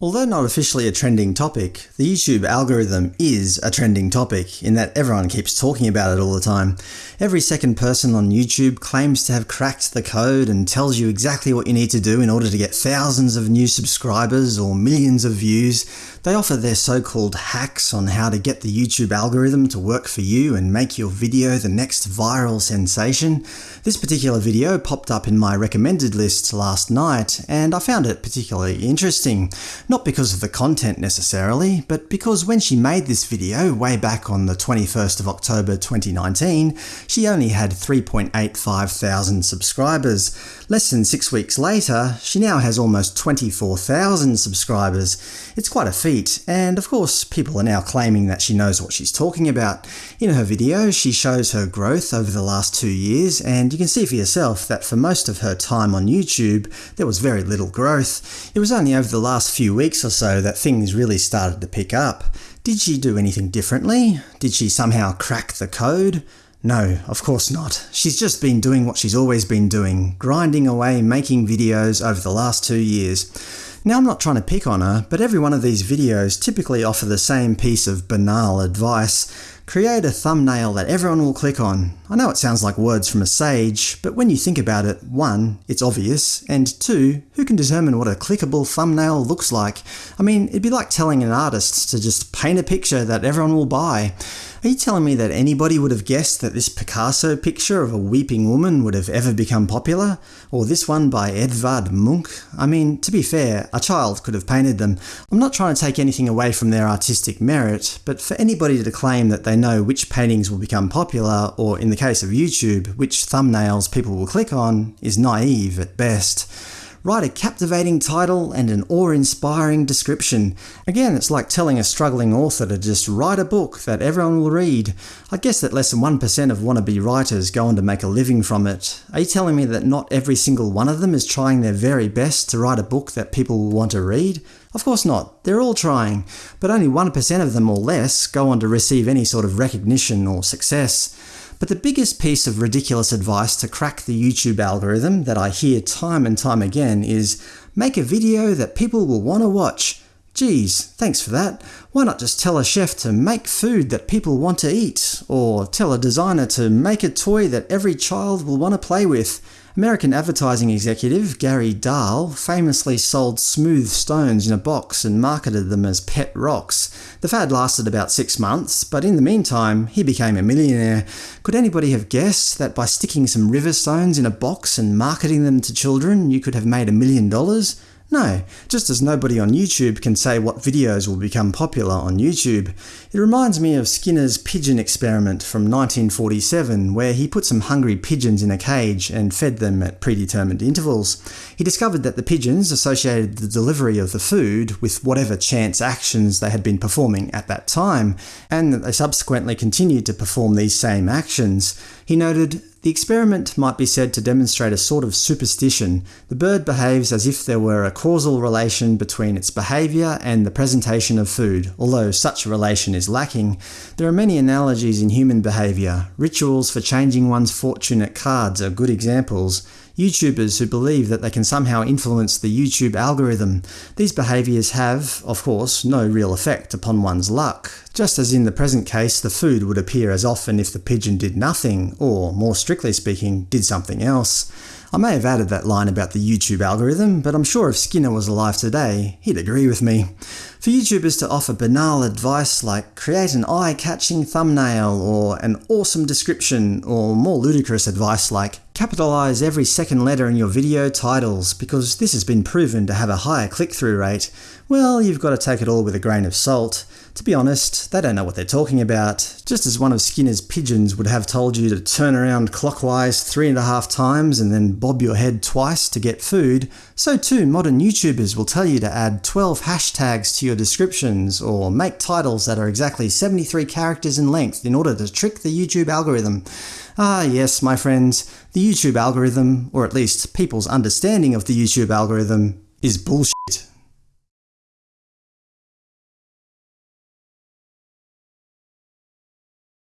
Although not officially a trending topic, the YouTube algorithm is a trending topic, in that everyone keeps talking about it all the time. Every second person on YouTube claims to have cracked the code and tells you exactly what you need to do in order to get thousands of new subscribers or millions of views. They offer their so-called hacks on how to get the YouTube algorithm to work for you and make your video the next viral sensation. This particular video popped up in my recommended list last night, and I found it particularly interesting. Not because of the content necessarily, but because when she made this video way back on the 21st of October 2019, she only had 3.85 thousand subscribers. Less than six weeks later, she now has almost 24,000 subscribers. It's quite a feat, and of course people are now claiming that she knows what she's talking about. In her video, she shows her growth over the last two years, and you can see for yourself that for most of her time on YouTube, there was very little growth. It was only over the last few weeks or so that things really started to pick up. Did she do anything differently? Did she somehow crack the code? No, of course not. She's just been doing what she's always been doing, grinding away making videos over the last two years. Now I'm not trying to pick on her, but every one of these videos typically offer the same piece of banal advice. Create a thumbnail that everyone will click on. I know it sounds like words from a sage, but when you think about it, 1. it's obvious, and 2. who can determine what a clickable thumbnail looks like? I mean, it'd be like telling an artist to just paint a picture that everyone will buy. Are you telling me that anybody would have guessed that this Picasso picture of a weeping woman would have ever become popular? Or this one by Edvard Munch? I mean, to be fair, a child could have painted them. I'm not trying to take anything away from their artistic merit, but for anybody to claim that they know which paintings will become popular, or in the case of YouTube, which thumbnails people will click on, is naive at best. Write a captivating title and an awe-inspiring description. Again, it's like telling a struggling author to just write a book that everyone will read. I guess that less than 1% of wannabe writers go on to make a living from it. Are you telling me that not every single one of them is trying their very best to write a book that people will want to read? Of course not. They're all trying, but only 1% of them or less go on to receive any sort of recognition or success. But the biggest piece of ridiculous advice to crack the YouTube algorithm that I hear time and time again is make a video that people will want to watch. Geez, thanks for that. Why not just tell a chef to make food that people want to eat? Or tell a designer to make a toy that every child will want to play with? American advertising executive Gary Dahl famously sold smooth stones in a box and marketed them as pet rocks. The fad lasted about six months, but in the meantime he became a millionaire. Could anybody have guessed that by sticking some river stones in a box and marketing them to children you could have made a million dollars? No, just as nobody on YouTube can say what videos will become popular on YouTube. It reminds me of Skinner's pigeon experiment from 1947, where he put some hungry pigeons in a cage and fed them at predetermined intervals. He discovered that the pigeons associated the delivery of the food with whatever chance actions they had been performing at that time, and that they subsequently continued to perform these same actions. He noted, the experiment might be said to demonstrate a sort of superstition. The bird behaves as if there were a causal relation between its behaviour and the presentation of food, although such a relation is lacking. There are many analogies in human behaviour. Rituals for changing one's fortune at cards are good examples. YouTubers who believe that they can somehow influence the YouTube algorithm. These behaviours have, of course, no real effect upon one's luck. Just as in the present case the food would appear as often if the pigeon did nothing, or, more strictly speaking, did something else. I may have added that line about the YouTube algorithm, but I'm sure if Skinner was alive today, he'd agree with me. For YouTubers to offer banal advice like create an eye-catching thumbnail or an awesome description, or more ludicrous advice like capitalize every second letter in your video titles because this has been proven to have a higher click-through rate, well, you've got to take it all with a grain of salt. To be honest, they don't know what they're talking about. Just as one of Skinner's pigeons would have told you to turn around clockwise three and a half times and then bob your head twice to get food, so too modern YouTubers will tell you to add 12 hashtags to your descriptions, or make titles that are exactly 73 characters in length in order to trick the YouTube algorithm. Ah yes, my friends, the YouTube algorithm, or at least people's understanding of the YouTube algorithm, is bullshit.